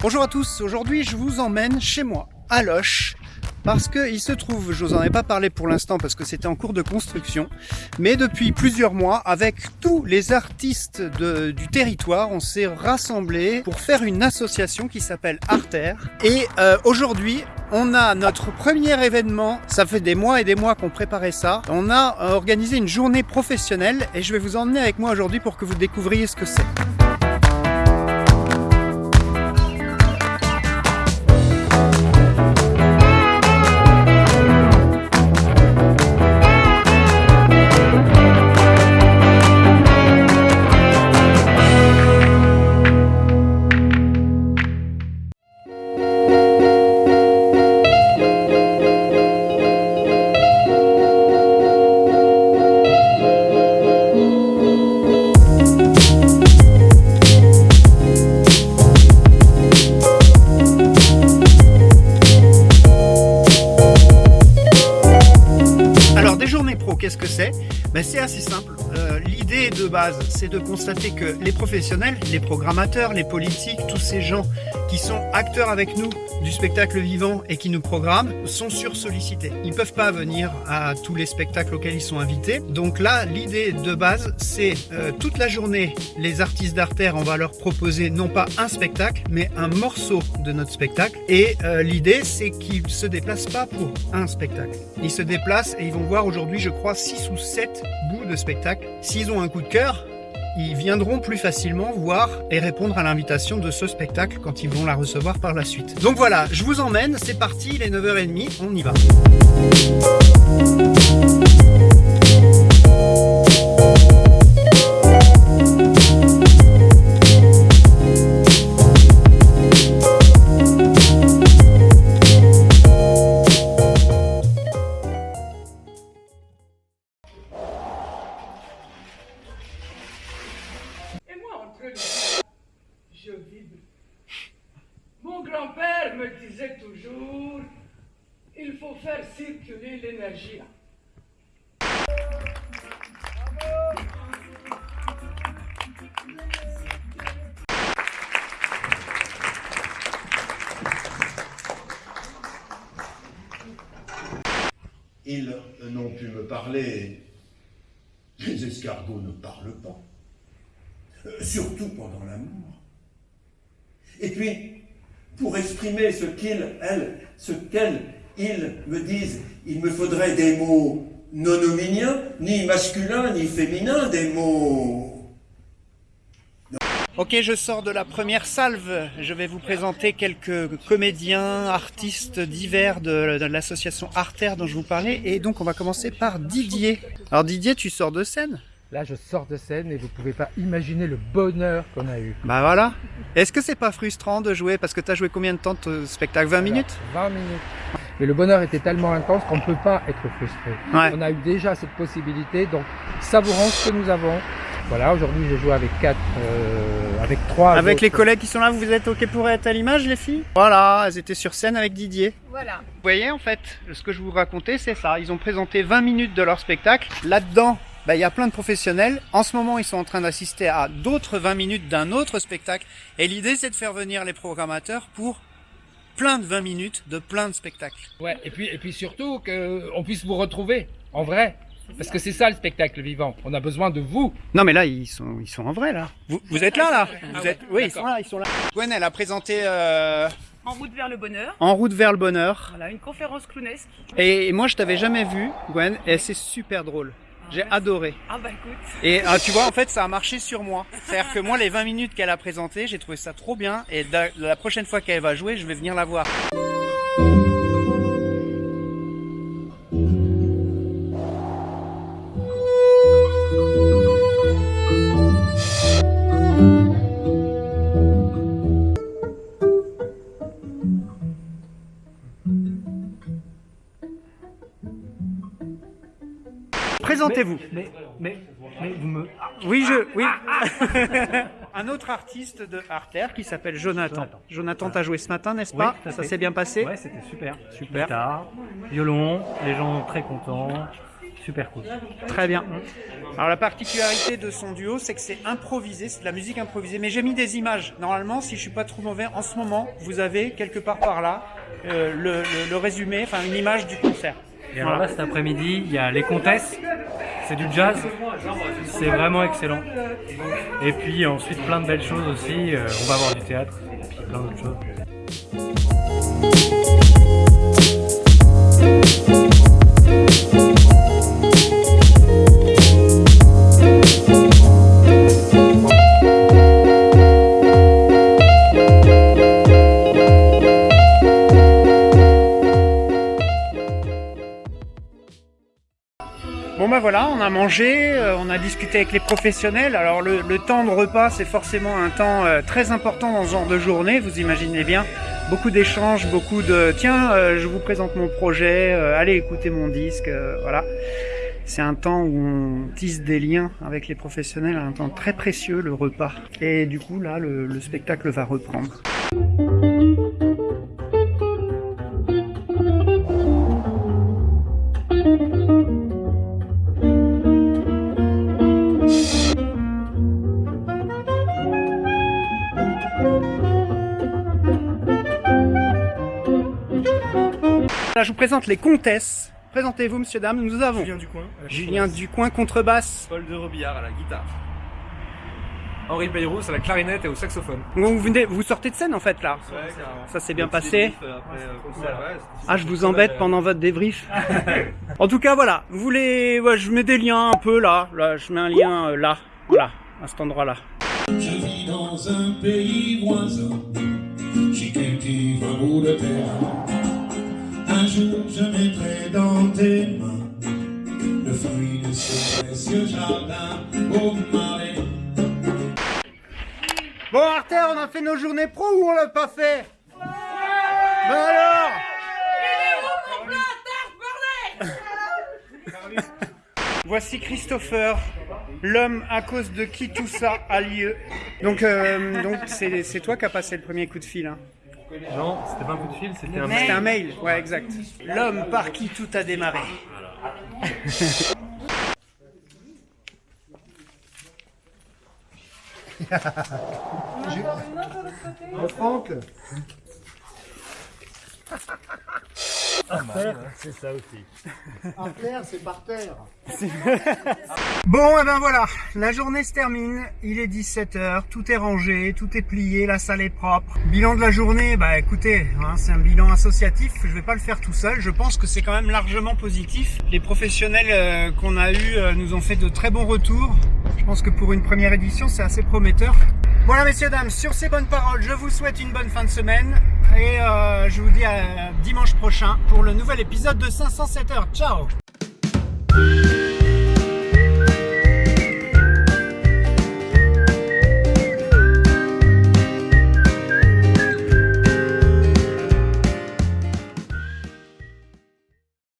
Bonjour à tous, aujourd'hui je vous emmène chez moi, à Loche, parce qu'il se trouve, je vous en ai pas parlé pour l'instant parce que c'était en cours de construction, mais depuis plusieurs mois, avec tous les artistes du territoire, on s'est rassemblés pour faire une association qui s'appelle Arter. Et euh, aujourd'hui, on a notre premier événement, ça fait des mois et des mois qu'on préparait ça. On a euh, organisé une journée professionnelle et je vais vous emmener avec moi aujourd'hui pour que vous découvriez ce que c'est. Qu'est-ce que c'est? Ben, C'est assez simple. Euh, L'idée de base, c'est de constater que les professionnels, les programmateurs, les politiques, tous ces gens qui sont acteurs avec nous du spectacle vivant et qui nous programment sont sursollicités. Ils peuvent pas venir à tous les spectacles auxquels ils sont invités. Donc là, l'idée de base, c'est euh, toute la journée, les artistes d'Artère, on va leur proposer non pas un spectacle, mais un morceau de notre spectacle. Et euh, l'idée, c'est qu'ils se déplacent pas pour un spectacle. Ils se déplacent et ils vont voir aujourd'hui, je crois, 6 ou 7 bouts de spectacle. S'ils ont un coup de cœur, ils viendront plus facilement voir et répondre à l'invitation de ce spectacle quand ils vont la recevoir par la suite. Donc voilà, je vous emmène, c'est parti, il est 9h30, on y va. Ils n'ont pu me parler. Les escargots ne parlent pas. Euh, surtout pendant l'amour. Et puis, pour exprimer ce qu'ils, elles, ce qu'elles, ils me disent, il me faudrait des mots non hominiens, ni masculins, ni féminins, des mots... Ok, je sors de la première salve. Je vais vous présenter quelques comédiens, artistes divers de, de l'association Artère dont je vous parlais. Et donc, on va commencer par Didier. Alors Didier, tu sors de scène Là, je sors de scène et vous pouvez pas imaginer le bonheur qu'on a eu. Bah voilà. Est-ce que c'est pas frustrant de jouer? Parce que tu as joué combien de temps de spectacle? 20 minutes? 20 minutes. Mais le bonheur était tellement intense qu'on ne peut pas être frustré. Ouais. On a eu déjà cette possibilité, donc savourons ce que nous avons. Voilà, aujourd'hui j'ai joué avec quatre, euh, avec trois. Avec autres. les collègues qui sont là, vous êtes ok pour être à l'image, les filles? Voilà, elles étaient sur scène avec Didier. Voilà. Vous voyez, en fait, ce que je vous racontais, c'est ça. Ils ont présenté 20 minutes de leur spectacle. Là-dedans, bah, il y a plein de professionnels. En ce moment, ils sont en train d'assister à d'autres 20 minutes d'un autre spectacle. Et l'idée, c'est de faire venir les programmateurs pour plein de 20 minutes de plein de spectacles. Ouais, et puis, et puis surtout qu'on puisse vous retrouver en vrai. Parce que c'est ça le spectacle vivant. On a besoin de vous. Non, mais là, ils sont, ils sont en vrai, là. Vous, vous êtes là, là Vous ouais, êtes... Oui, ils sont là, ils sont là. Gwen, elle a présenté euh, En route vers le bonheur. En route vers le bonheur. Voilà, une conférence clownesque. Et moi, je t'avais jamais vu, Gwen, et c'est super drôle. J'ai adoré. Ah bah écoute. Et ah, tu vois, en fait, ça a marché sur moi. C'est-à-dire que moi, les 20 minutes qu'elle a présentées, j'ai trouvé ça trop bien. Et la prochaine fois qu'elle va jouer, je vais venir la voir. Mais, mais, mais vous me. Oui, je. Oui. Un autre artiste de Artère qui s'appelle Jonathan. Jonathan, t'as joué ce matin, n'est-ce pas Ça s'est bien passé Ouais, c'était super. Super. Guitare, violon, les gens très contents. super cool. Très bien. Alors la particularité de son duo, c'est que c'est improvisé, c'est de la musique improvisée. Mais j'ai mis des images. Normalement, si je suis pas trop mauvais, en ce moment, vous avez quelque part par là euh, le, le- le résumé, enfin une image du concert. Et alors là, cet après-midi, il y a Les Comtesses, c'est du jazz, c'est vraiment excellent. Et puis ensuite, plein de belles choses aussi, euh, on va avoir du théâtre, et puis plein d'autres choses. Voilà, on a mangé, euh, on a discuté avec les professionnels. Alors le, temps de repas, c'est forcément un temps euh, très important dans ce genre de journée, vous imaginez bien. Beaucoup d'échanges, beaucoup de tiens, euh, je vous présente mon projet, allez écouter mon disque, voilà. C'est un temps où on tisse des liens avec les professionnels, un temps très précieux, le repas. Et du coup là, le spectacle va reprendre. Là, je vous présente les comtesses. Présentez-vous, monsieur, dame, nous avons Julien Ducoin, à la Julien contrebasse. Ducoin, contrebasse. Paul de Robillard à la guitare. Henri Bayrous à la clarinette et au saxophone. Vous, venez, vous sortez de scène en fait là. Ça s'est bien passé. Ah, je vous embête pendant votre débrief. en tout cas, voilà. Vous voulez, ouais, je mets des liens un peu là. Là, je mets un lien euh, là, voilà, à cet endroit-là. Je vis dans un pays voisin, j'y cultive un bout de terre. Jour je mettrai dans tes mains le fruit de ce précieux jardin au marais. Bon, Arthur, on a fait nos journées pro ou on l'a pas fait Ben alors Voici Christopher, l'homme à cause de qui tout ça a lieu. Donc, euh, donc c'est c'est toi qui as passé le premier coup de fil. Hein. Non, c'était pas un coup de fil, c'était un C'était un mail, ouais, exact. L'homme par qui tout a démarré. Franck Artère, c'est par terre. Bon, et ben voilà, la journée se termine, il est 17h, tout est rangé, tout est plié, la salle est propre. Bilan de la journée, bah écoutez, hein, c'est un bilan associatif, je vais pas le faire tout seul, je pense que c'est quand même largement positif. Les professionnels euh, qu'on a eus euh, nous ont fait de très bons retours. Je pense que pour une première édition, c'est assez prometteur. Voilà messieurs, dames, sur ces bonnes paroles, je vous souhaite une bonne fin de semaine et euh, je vous dis à dimanche prochain pour le nouvel épisode de 507 heures. Ciao